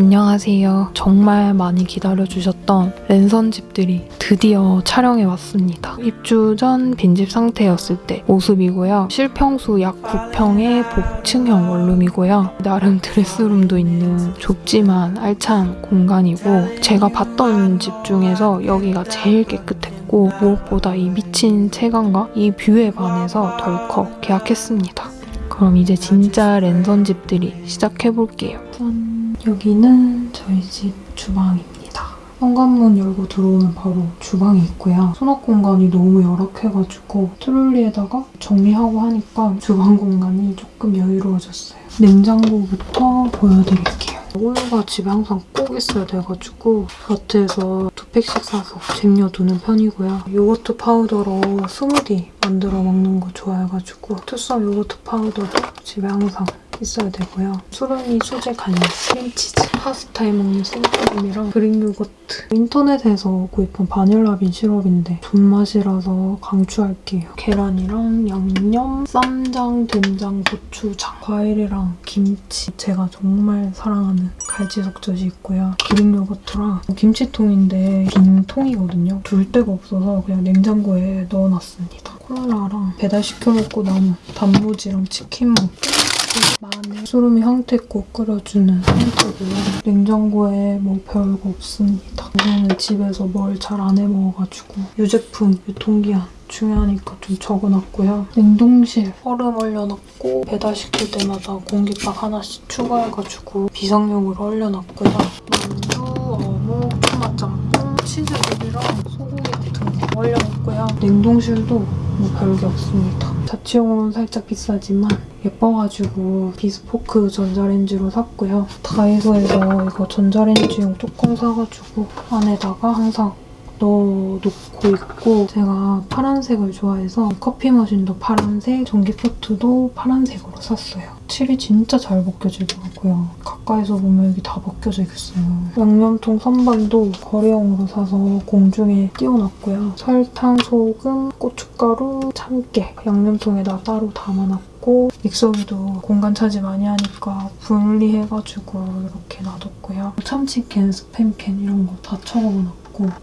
안녕하세요. 정말 많이 기다려주셨던 랜선 집들이 드디어 촬영해 왔습니다. 입주 전 빈집 상태였을 때 모습이고요. 실평수 약 9평의 복층형 원룸이고요. 나름 드레스룸도 있는 좁지만 알찬 공간이고 제가 봤던 집 중에서 여기가 제일 깨끗했고 무엇보다 이 미친 채광과 이 뷰에 반해서 덜컥 계약했습니다. 그럼 이제 진짜 랜선 집들이 시작해볼게요. 짠. 여기는 저희 집 주방입니다. 현관문 열고 들어오면 바로 주방이 있고요. 수납 공간이 너무 열악해가지고 트롤리에다가 정리하고 하니까 주방 공간이 조금 여유로워졌어요. 냉장고부터 보여드릴게요. 우유가 집에 항상 꼭 있어야 돼가지고 마트에서 두 팩씩 사서 쟁여두는 편이고요. 요거트 파우더로 스무디 만들어 먹는 거 좋아해가지고 투썸 요거트 파우더도 집에 항상 있어야 되고요. 수른이 수제 간장, 크림치즈, 파스타에 먹는 생크림이랑 그릭 요거트. 인터넷에서 구입한 바닐라빈 시럽인데 존맛이라서 강추할게요. 계란이랑 양념, 쌈장, 된장, 고추장, 과일이랑 김치. 제가 정말 사랑하는 갈치석젓이 있고요. 그릭 요거트랑 김치통인데 빈 통이거든요. 둘 데가 없어서 그냥 냉장고에 넣어놨습니다. 콜라랑 배달시켜 먹고 남은 단무지랑 치킨 먹고 마늘, 수름이 황태국 끓여주는 상태고요. 냉장고에 뭐 별거 없습니다. 이거는 집에서 뭘 잘 안 해먹어가지고 유제품, 유통기한 중요하니까 좀 적어놨고요. 냉동실 얼음 얼려놨고 배달시킬 때마다 공깃밥 하나씩 추가해가지고 비상용으로 얼려놨고요. 만두, 어묵, 토마짬뽕, 치즈볼이랑 소고기 같은 거 얼려놨고요. 냉동실도 뭐 별게 없습니다. 자취용으로는 살짝 비싸지만 예뻐가지고 비스포크 전자레인지로 샀고요. 다이소에서 이거 전자레인지용 뚜껑 사가지고 안에다가 항상 넣어놓고 있고 제가 파란색을 좋아해서 커피 머신도 파란색, 전기포트도 파란색으로 샀어요. 칠이 진짜 잘 벗겨지더라고요. 가까이서 보면 여기 다 벗겨져 있어요. 양념통 선반도 거래용으로 사서 공중에 띄워놨고요. 설탕, 소금, 고춧가루, 참깨 양념통에다 따로 담아놨고 믹서기도 공간 차지 많이 하니까 분리해가지고 이렇게 놔뒀고요. 참치캔, 스팸캔 이런 거다 처먹어놨고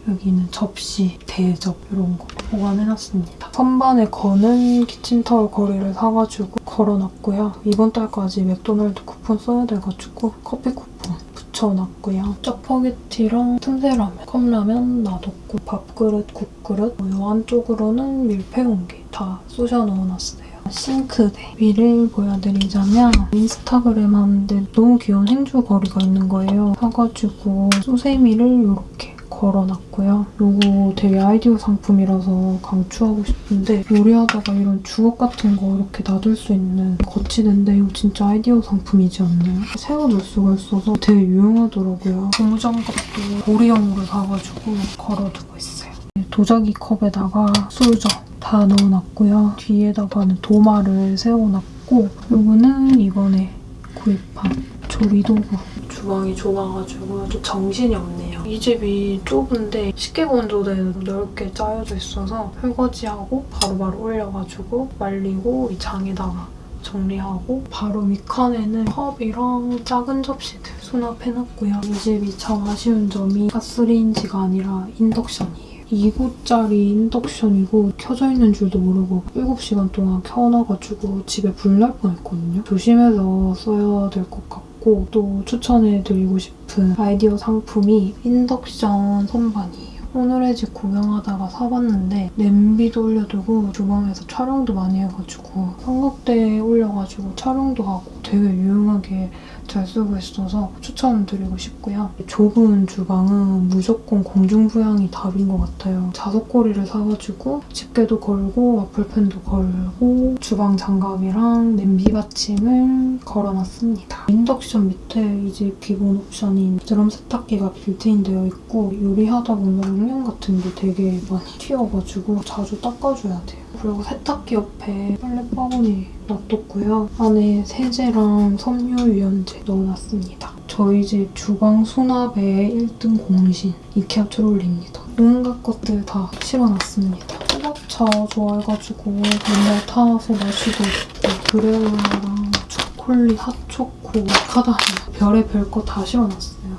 여기는 접시, 대접 이런 거 보관해놨습니다. 선반에 거는 키친타월 걸이를 사가지고 걸어놨고요. 이번 달까지 맥도날드 쿠폰 써야 돼가지고 커피 쿠폰 붙여놨고요. 짜파게티랑 틈새라면, 컵라면 놔뒀고 밥그릇, 국그릇 이 안쪽으로는 밀폐용기 다 쑤셔 넣어놨어요. 싱크대 위를 보여드리자면 인스타그램 하는데 너무 귀여운 행주 걸이가 있는 거예요. 사가지고 수세미를 이렇게 걸어놨고요. 이거 되게 아이디어 상품이라서 강추하고 싶은데 요리하다가 이런 주걱 같은 거 이렇게 놔둘 수 있는 거치대인데 이거 진짜 아이디어 상품이지 않나요? 세워둘 수가 있어서 되게 유용하더라고요. 고무장갑도 보리형으로 사가지고 걸어두고 있어요. 도자기 컵에다가 수저 다 넣어놨고요. 뒤에다가는 도마를 세워놨고 이거는 이번에 구입한 조리도구. 주방이 좁아가지고 좀 정신이 없네요. 이 집이 좁은데 식기 건조대도 넓게 짜여져 있어서 설거지하고 바로바로 올려가지고 말리고 이 장에다가 정리하고 바로 윗칸에는 컵이랑 작은 접시들 수납해놨고요. 이 집이 참 아쉬운 점이 가스레인지가 아니라 인덕션이에요. 2구짜리 인덕션이고 켜져 있는 줄도 모르고 7시간 동안 켜놔가지고 집에 불 날 뻔했거든요. 조심해서 써야 될 것 같고 또 추천해드리고 싶은 아이디어 상품이 인덕션 선반이에요. 오늘의 집 구경하다가 사봤는데 냄비도 올려두고 주방에서 촬영도 많이 해가지고 삼각대에 올려가지고 촬영도 하고 되게 유용하게 잘 쓰고 있어서 추천드리고 싶고요. 좁은 주방은 무조건 공중부양이 답인 것 같아요. 자석고리를 사가지고 집게도 걸고 와플팬도 걸고 주방 장갑이랑 냄비 받침을 걸어놨습니다. 인덕션 밑에 이집 기본 옵션인 드럼 세탁기가 빌트인 되어 있고 요리하다 보면 양념 같은 게 되게 많이 튀어가지고 자주 닦아줘야 돼요. 그리고 세탁기 옆에 빨래바구니 놔뒀고요. 안에 세제랑 섬유유연제 넣어놨습니다. 저희 집 주방 수납의 1등 공신 이케아 트롤리입니다. 온갖 것들 다 실어놨습니다. 호박차 좋아해가지고 맨날 타서 마시고 있고 그래올라랑 초콜릿, 핫초코, 마카다미아 별의별 거 다 실어놨어요.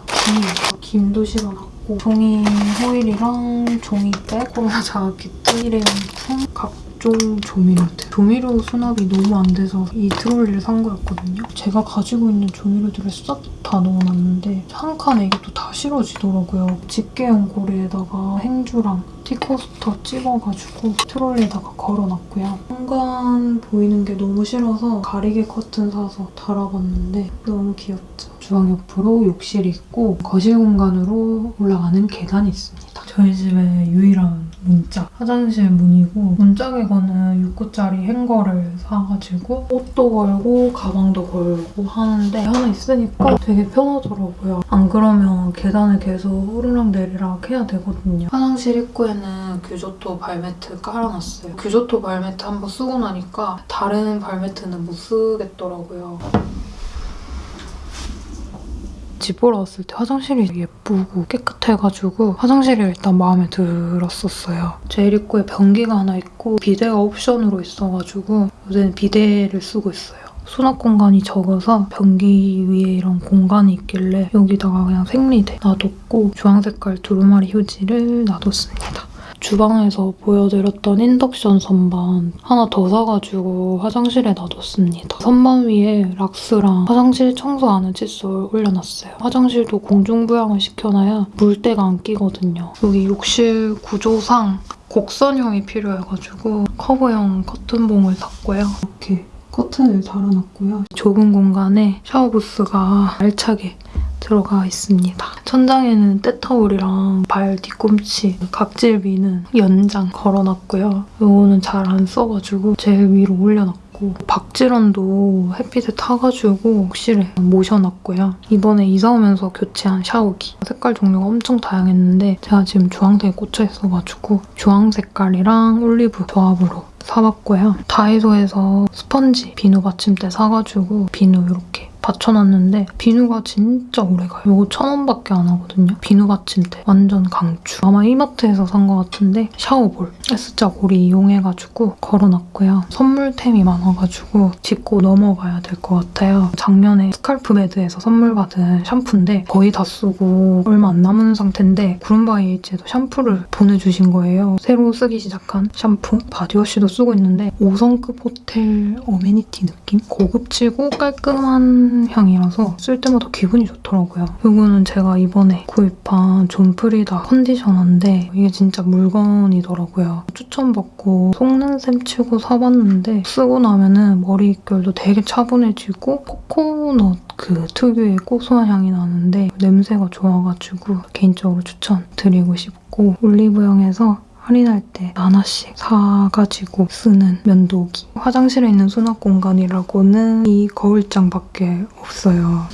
김, 김도 실어놨고 종이 호일이랑 종이백, 코로나 자켓, 일회용품, 각 종 조미료들. 조미료 수납이 너무 안 돼서 이 트롤리를 산 거였거든요. 제가 가지고 있는 조미료들을 싹 다 넣어놨는데 한 칸에 이게 또 다 실어지더라고요. 집게용 고리에다가 행주랑 티코스터 찍어가지고 트롤리에다가 걸어놨고요. 현관 보이는 게 너무 싫어서 가리개 커튼 사서 달아봤는데 너무 귀엽죠. 주방 옆으로 욕실이 있고 거실 공간으로 올라가는 계단이 있습니다. 저희 집의 유일한 문짝 화장실 문이고 문짝에 거는 6구짜리 행거를 사가지고 옷도 걸고 가방도 걸고 하는데 하나 있으니까 되게 편하더라고요. 안 그러면 계단을 계속 오르락 내리락 해야 되거든요. 화장실 입구에는 규조토 발매트 깔아놨어요. 규조토 발매트 한번 쓰고 나니까 다른 발매트는 못 쓰겠더라고요. 집 보러 왔을 때 화장실이 예쁘고 깨끗해가지고 화장실이 일단 마음에 들었었어요. 입구에 변기가 하나 있고 비데가 옵션으로 있어가지고 요새는 비데를 쓰고 있어요. 수납 공간이 적어서 변기 위에 이런 공간이 있길래 여기다가 그냥 생리대 놔뒀고 주황 색깔 두루마리 휴지를 놔뒀습니다. 주방에서 보여드렸던 인덕션 선반 하나 더 사가지고 화장실에 놔뒀습니다. 선반 위에 락스랑 화장실 청소하는 칫솔 올려놨어요. 화장실도 공중부양을 시켜놔야 물때가 안 끼거든요. 여기 욕실 구조상 곡선형이 필요해가지고 커브형 커튼봉을 샀고요. 이렇게 커튼을 달아놨고요. 좁은 공간에 샤워부스가 알차게 들어가 있습니다. 천장에는 때타올이랑 발 뒤꿈치, 각질비는 연장 걸어놨고요. 이거는 잘 안 써가지고 제일 위로 올려놨고 박쥐란도 햇빛에 타가지고 욕실에 모셔놨고요. 이번에 이사 오면서 교체한 샤워기. 색깔 종류가 엄청 다양했는데 제가 지금 주황색에 꽂혀 있어가지고 주황 색깔이랑 올리브 조합으로 사봤고요. 다이소에서 스펀지 비누 받침대 사가지고 비누 이렇게 받쳐놨는데 비누가 진짜 오래가요. 이거 천 원밖에 안 하거든요. 비누 받침대 완전 강추. 아마 이마트에서 산 것 같은데 샤워볼 S자 고리 이용해가지고 걸어놨고요. 선물템이 많아가지고 짚고 넘어가야 될 것 같아요. 작년에 스칼프메드에서 선물 받은 샴푸인데 거의 다 쓰고 얼마 안 남은 상태인데 구름바이에도 샴푸를 보내주신 거예요. 새로 쓰기 시작한 샴푸 바디워시도 쓰고 있는데 5성급 호텔 어메니티 느낌? 고급지고 깔끔한 향이라서 쓸 때마다 기분이 좋더라고요. 이거는 제가 이번에 구입한 존프리다 컨디셔너인데 이게 진짜 물건이더라고요. 추천받고 속는 셈 치고 사봤는데 쓰고 나면은 머릿결도 되게 차분해지고 코코넛 그 특유의 고소한 향이 나는데 냄새가 좋아가지고 개인적으로 추천드리고 싶고 올리브영에서 할인할 때 하나씩 사가지고 쓰는 면도기. 화장실에 있는 수납 공간이라고는 이 거울장밖에 없어요.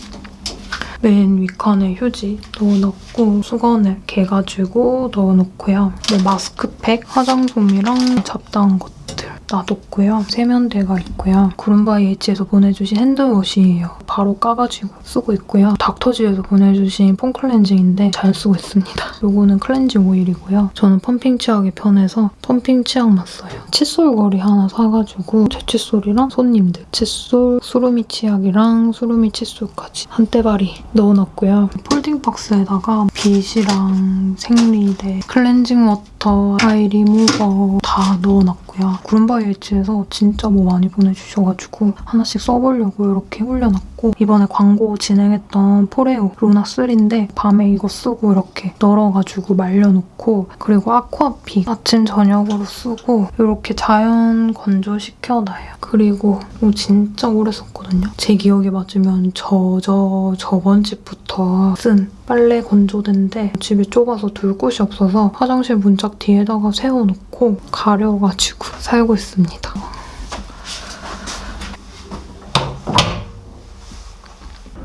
맨 윗칸에 휴지 넣어놓고 수건을 개가지고 넣어놓고요. 뭐 마스크팩, 화장솜이랑 잡다한 것들 놔뒀고요. 세면대가 있고요. 구름바이에이치에서 보내주신 핸드워시예요. 바로 까가지고 쓰고 있고요. 닥터지에서 보내주신 폼 클렌징인데 잘 쓰고 있습니다. 요거는 클렌징 오일이고요. 저는 펌핑 치약이 편해서 펌핑 치약만 써요. 칫솔걸이 하나 사가지고 제 칫솔이랑 손님들 칫솔, 수루미 치약이랑 수루미 칫솔까지 한때발이 넣어놨고요. 폴딩 박스에다가 빗이랑 생리대, 클렌징 워터, 아이 리무버 다 넣어놨고 요. 구름바이에이치에서 진짜 뭐 많이 보내주셔가지고 하나씩 써보려고 이렇게 올려놨고 이번에 광고 진행했던 포레오 루나3인데 밤에 이거 쓰고 이렇게 널어가지고 말려놓고 그리고 아쿠아피 아침 저녁으로 쓰고 이렇게 자연 건조시켜놔요. 그리고 이거 진짜 오래 썼거든요. 제 기억에 맞으면 저, 저, 저번 집부터 쓴 빨래 건조대인데 집이 좁아서 둘 곳이 없어서 화장실 문짝 뒤에다가 세워놓고 가려가지고 살고 있습니다.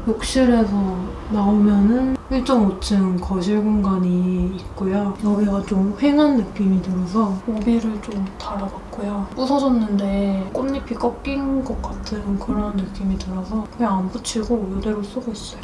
욕실에서 나오면은 1.5층 거실 공간이 있고요. 여기가 좀 휑한 느낌이 들어서 오비를 좀 달아봤고요. 부서졌는데 꽃잎이 꺾인 것 같은 그런 느낌이 들어서 그냥 안 붙이고 이대로 쓰고 있어요.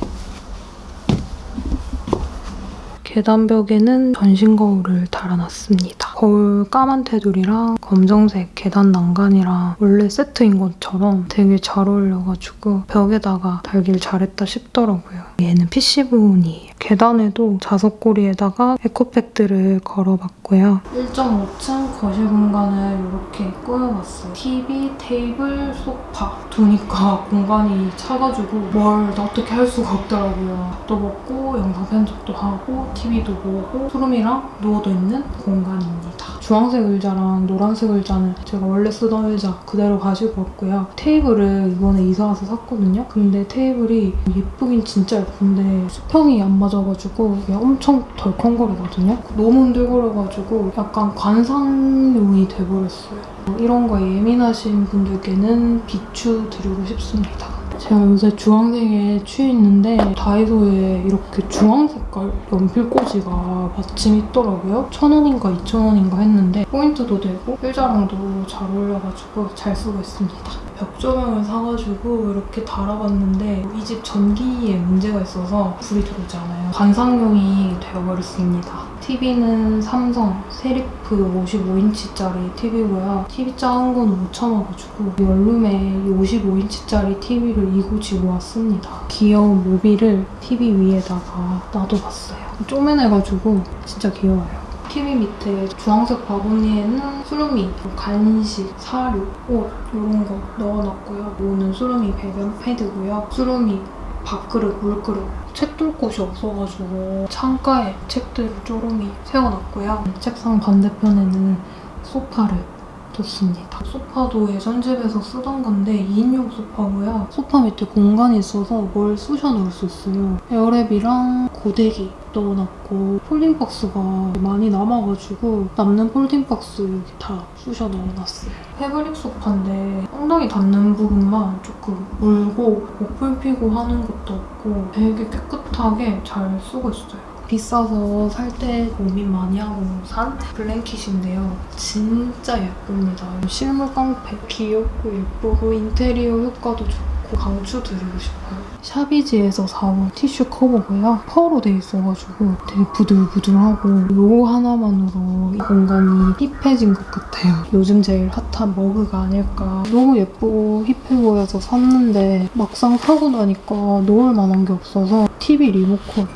계단 벽에는 전신 거울을 달아놨습니다. 거울 까만 테두리랑 검정색 계단 난간이랑 원래 세트인 것처럼 되게 잘 어울려가지고 벽에다가 달길 잘했다 싶더라고요. 얘는 PC 부분이에요. 계단에도 자석고리에다가 에코백들을 걸어봤고요. 1.5층 거실 공간을 이렇게 꾸며봤어요. TV, 테이블, 소파 두니까 공간이 차가지고 뭘 어떻게 할 수가 없더라고요. 밥도 먹고 영상 편집도 하고 TV도 보고 수룸이랑 누워도 있는 공간입니다. 주황색 의자랑 노란색 의자는 제가 원래 쓰던 의자 그대로 가지고 왔고요. 테이블을 이번에 이사 와서 샀거든요. 근데 테이블이 예쁘긴 진짜 예쁜데 수평이 안 맞아 가지고 이게 엄청 덜컹거리거든요. 너무 흔들거려가지고 약간 관상용이 돼버렸어요. 이런 거 예민하신 분들께는 비추 드리고 싶습니다. 제가 요새 주황색에 취해 있는데 다이소에 이렇게 주황 색깔 연필꽂이가 마침 있더라고요. 천 원인가 이천 원인가 했는데 포인트도 되고 필자랑도 잘 어울려가지고 잘 쓰고 있습니다. 벽 조명을 사가지고 이렇게 달아봤는데 이 집 전기에 문제가 있어서 불이 들어오지 않아요. 관상용이 되어버렸습니다. TV는 삼성 세리프 55인치짜리 TV고요. TV 작은 건못 참아가지고 원룸에 55인치짜리 TV를 이고지고 왔습니다. 귀여운 모비를 TV 위에다가 놔둬봤어요. 쪼매내가지고 진짜 귀여워요. TV 밑에 주황색 바구니에는 수루미, 간식, 사료, 옷 이런 거 넣어놨고요. 이거는 수루미 배변 패드고요. 수루미 밥그릇, 물그릇 책둘 곳이 없어가지고 창가에 책들을 쪼르미 세워놨고요. 책상 반대편에는 소파를 뒀습니다. 소파도 예전 집에서 쓰던 건데 2인용 소파고요. 소파 밑에 공간이 있어서 뭘 쑤셔 넣을 수 있어요. 에어랩이랑 고데기 넣어놨고 폴딩박스가 많이 남아가지고 남는 폴딩박스 여기 다 쑤셔 넣어놨어요. 패브릭 소파인데 엉덩이 닿는 부분만 조금 물고 목풀 피고 하는 것도 없고 되게 깨끗하게 잘 쓰고 있어요. 비싸서 살 때 고민 많이 하고 산 블랭킷인데요. 진짜 예쁩니다. 실물 깡패. 귀엽고 예쁘고 인테리어 효과도 좋고 강추드리고 싶어요. 샤비지에서 사온 티슈 커버고요. 펄로 돼 있어가지고 되게 부들부들하고 요 하나만으로 이 공간이 힙해진 것 같아요. 요즘 제일 핫한 머그가 아닐까. 너무 예쁘고 힙해 보여서 샀는데 막상 사고 나니까 놓을 만한 게 없어서 TV 리모컨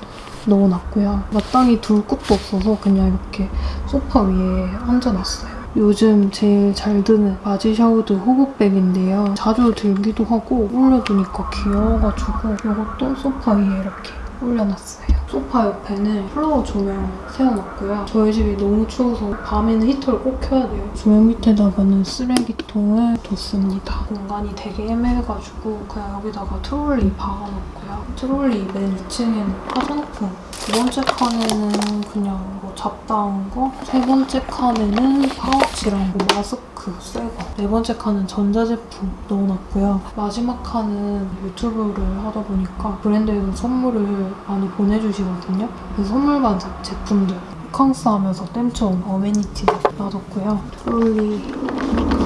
넣어놨고요. 마땅히 둘 곳도 없어서 그냥 이렇게 소파 위에 얹어놨어요. 요즘 제일 잘 드는 바지 샤우드 호구백인데요. 자주 들기도 하고 올려두니까 귀여워가지고 이것도 소파 위에 이렇게 올려놨어요. 소파 옆에는 플라워 조명 세워놨고요. 저희 집이 너무 추워서 밤에는 히터를 꼭 켜야 돼요. 조명 밑에다가는 쓰레기통을 뒀습니다. 공간이 되게 애매해가지고 그냥 여기다가 트롤리 박아놓고요. 트롤리 맨 위층에는 화장품 두 번째 칸에는 그냥 뭐 잡다한 거, 세 번째 칸에는 파우치랑 뭐 마스크 새 거, 네 번째 칸은 전자제품 넣어놨고요. 마지막 칸은 유튜브를 하다 보니까 브랜드에서 선물을 많이 보내주시거든요. 그래서 선물 받은 제품들 호캉스 하면서 땜쳐온 어메니티 놔뒀고요. 트롤리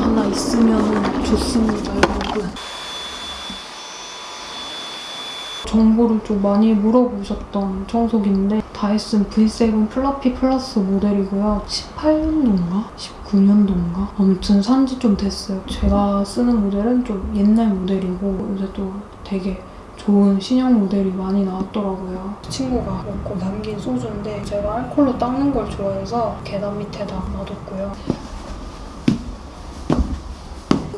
하나 있으면 좋습니다, 여러분. 정보를 좀 많이 물어보셨던 청소기인데 다이슨 V7 플러피 플러스 모델이고요. 18년도인가? 19년도인가? 아무튼 산지 좀 됐어요. 제가 쓰는 모델은 좀 옛날 모델이고 요새 또 되게 좋은 신형 모델이 많이 나왔더라고요. 친구가 먹고 남긴 소주인데 제가 알콜로 닦는 걸 좋아해서 계단 밑에다 놔뒀고요.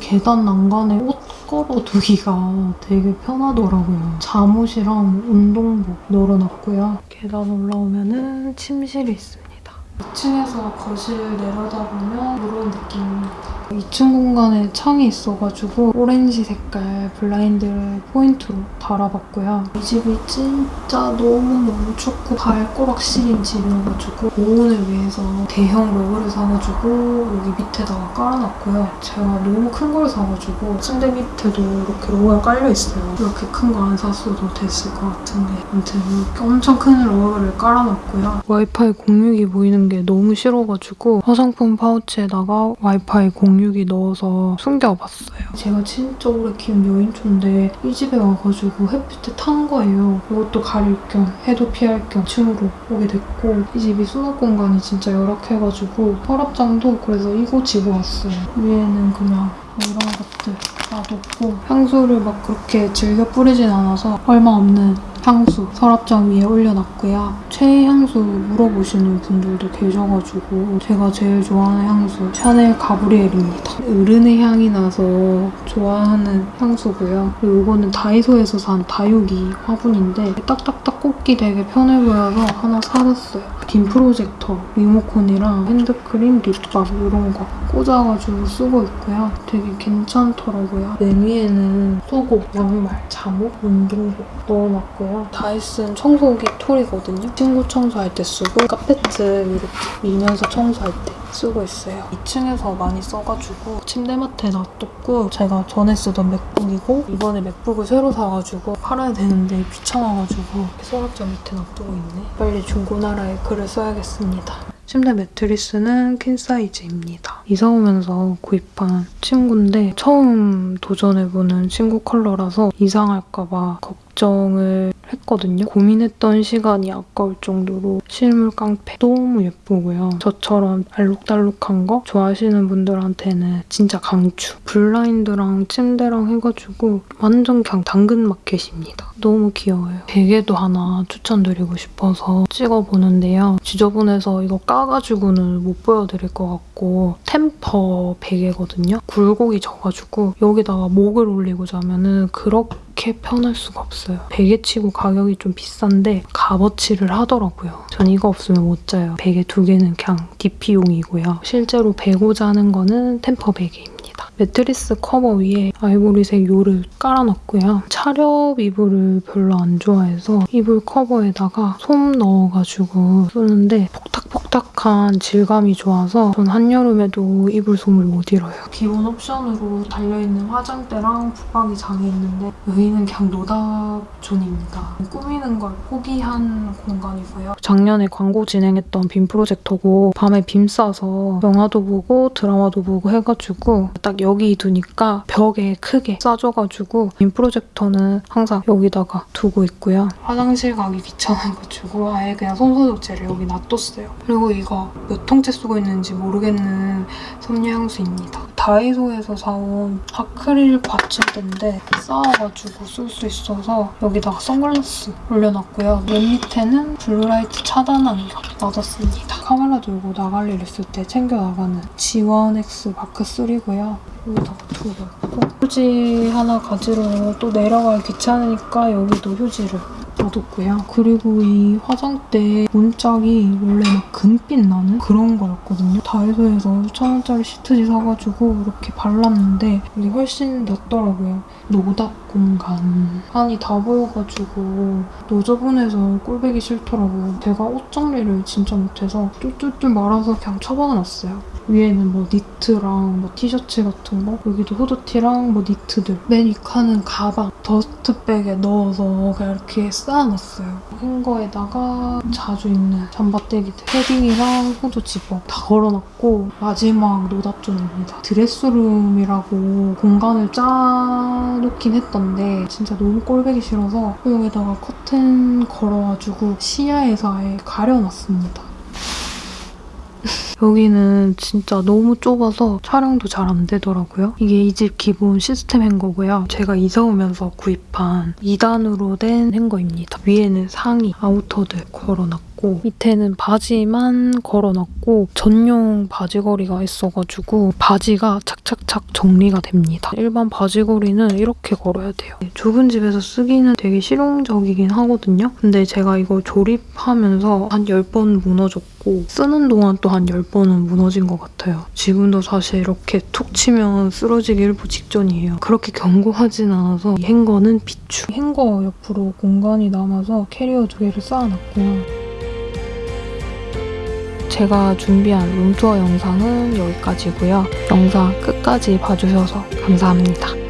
계단 난간에 옷 걸어두기가 되게 편하더라고요. 잠옷이랑 운동복 널어놨고요. 계단 올라오면은 침실이 있습니다. 2층에서 거실 내려다보면 이런 느낌입니다. 2층 공간에 창이 있어가지고 오렌지 색깔 블라인드를 포인트로 달아봤고요. 이 집이 진짜 너무너무 춥고 발꼬락 시린 집이어가지고 보온을 위해서 대형 러그를 사가지고 여기 밑에다가 깔아놨고요. 제가 너무 큰 걸 사가지고 침대 밑에도 이렇게 러그가 깔려있어요. 이렇게 큰 거 안 샀어도 됐을 것 같은데 아무튼 이렇게 엄청 큰 러그를 깔아놨고요. 와이파이 공유기 보이는 게 너무 싫어가지고 화장품 파우치에다가 와이파이 공유기 넣어서 숨겨봤어요. 제가 진짜 오래 키운 여인초인데 이 집에 와가지고 햇빛에 탄 거예요. 이것도 가릴 겸 해도 피할 겸 층으로 오게 됐고 이 집이 수납 공간이 진짜 열악해가지고 서랍장도 그래서 이고 지고 왔어요. 위에는 그냥 뭐 이런 것들 놔뒀고 향수를 막 그렇게 즐겨 뿌리진 않아서 얼마 없는 향수 서랍장 위에 올려놨고요. 최애 향수 물어보시는 분들도 계셔가지고 제가 제일 좋아하는 향수 샤넬 가브리엘입니다. 어른의 향이 나서 좋아하는 향수고요. 그리고 이거는 다이소에서 산 다육이 화분인데 딱딱딱 꽂기 되게 편해 보여서 하나 사봤어요. 빔 프로젝터, 리모컨이랑 핸드크림, 립밤 이런 거 꽂아가지고 쓰고 있고요. 되게 괜찮더라고요. 맨 위에는 속옷, 양말, 잠옷, 운동복 넣어놨고요. 다이슨 청소기 툴이거든요. 친구 청소할 때 쓰고 카페트 이렇게 밀면서 청소할 때 쓰고 있어요. 2층에서 많이 써가지고 침대맡에 놔뒀고 제가 전에 쓰던 맥북이고 이번에 맥북을 새로 사가지고 팔아야 되는데 귀찮아가지고 서랍장 밑에 놔두고 있네. 빨리 중고나라에 글을 써야겠습니다. 침대 매트리스는 퀸 사이즈입니다. 이사 오면서 구입한 침구인데 처음 도전해보는 침구 컬러라서 이상할까봐 걱정 을 했거든요. 고민했던 시간이 아까울 정도로 실물 깡패 너무 예쁘고요. 저처럼 알록달록한 거 좋아하시는 분들한테는 진짜 강추. 블라인드랑 침대랑 해가지고 완전 그냥 당근마켓입니다. 너무 귀여워요. 베개도 하나 추천드리고 싶어서 찍어보는데요. 지저분해서 이거 까가지고는 못 보여드릴 것 같고 템퍼 베개거든요. 굴곡이 져가지고 여기다가 목을 올리고 자면은 그렇게 편할 수가 없어요. 베개치고 가격이 좀 비싼데 값어치를 하더라고요. 전 이거 없으면 못 자요. 베개 두 개는 그냥 DP용이고요. 실제로 베고 자는 거는 템퍼 베개입니다. 매트리스 커버 위에 아이보리색 요를 깔아놨고요. 차렵 이불을 별로 안 좋아해서 이불 커버에다가 솜 넣어가지고 쓰는데 폭닥폭닥한 질감이 좋아서 전 한여름에도 이불 솜을 못 잃어요. 기본 옵션으로 달려있는 화장대랑 붙박이 장이 있는데 여기는 그냥 노답존입니다. 꾸미는 걸 포기한 공간이고요. 작년에 광고 진행했던 빔 프로젝터고 밤에 빔 쏴서 영화도 보고 드라마도 보고 해가지고 딱 여기 두니까 벽에 크게 쏴줘가지고 빔 프로젝터는 항상 여기다가 두고 있고요. 화장실 가기 귀찮아가지고 아예 그냥 손소독제를 여기 놔뒀어요. 그리고 이거 몇 통째 쓰고 있는지 모르겠는 섬유 향수입니다. 다이소에서 사온 아크릴 받침대인데 쌓아가지고 쓸 수 있어서 여기다가 선글라스 올려놨고요. 맨 밑에는 블루라이트 차단 안경 놔뒀습니다. 카메라 들고 나갈 일 있을 때 챙겨 나가는 지원 X 마크 3고요. 여기다가 두고 있고 휴지 하나 가지러 또 내려가기 귀찮으니까 여기도 휴지를 놔뒀고요. 그리고 이 화장대 문짝이 원래 막 금빛 나는 그런 거였거든요. 다이소에서 1,000원짜리 시트지 사가지고 이렇게 발랐는데 이게 훨씬 낫더라고요. 노답 공간. 안이 다 보여가지고 너저분해서 꼴뵈기 싫더라고요. 제가 옷 정리를 진짜 못해서 쫄쫄쫄 말아서 그냥 처박아놨어요. 위에는 뭐 니트랑 뭐 티셔츠 같은 거 여기도 후드티랑 뭐 니트들. 맨 위칸은 가방 dust bag에 넣어서 그냥 이렇게 쌓아놨어요. 행거에다가 자주 입는 잠바떼기들 패딩이랑 후드 집업 다 걸어놨고 마지막 노답존입니다. 드레스룸이라고 공간을 짜놓긴 했던데 진짜 너무 꼴배기 싫어서 여기다가 커튼 걸어가지고 시야에서 아예 가려놨습니다 여기는 진짜 너무 좁아서 촬영도 잘 안 되더라고요. 이게 이 집 기본 시스템 행거고요. 제가 이사 오면서 구입한 2단으로 된 행거입니다. 위에는 상의, 아우터들 걸어놨 고 밑에는 바지만 걸어놨고 전용 바지걸이가 있어가지고 바지가 착착착 정리가 됩니다. 일반 바지걸이는 이렇게 걸어야 돼요. 좁은 집에서 쓰기는 되게 실용적이긴 하거든요. 근데 제가 이거 조립하면서 한 10번 무너졌고 쓰는 동안 또 한 10번은 무너진 것 같아요. 지금도 사실 이렇게 툭 치면 쓰러지기 일부 직전이에요. 그렇게 견고하진 않아서 이 행거는 비추. 행거 옆으로 공간이 남아서 캐리어 두 개를 쌓아놨고요. 제가 준비한 룸투어 영상은 여기까지고요. 영상 끝까지 봐주셔서 감사합니다.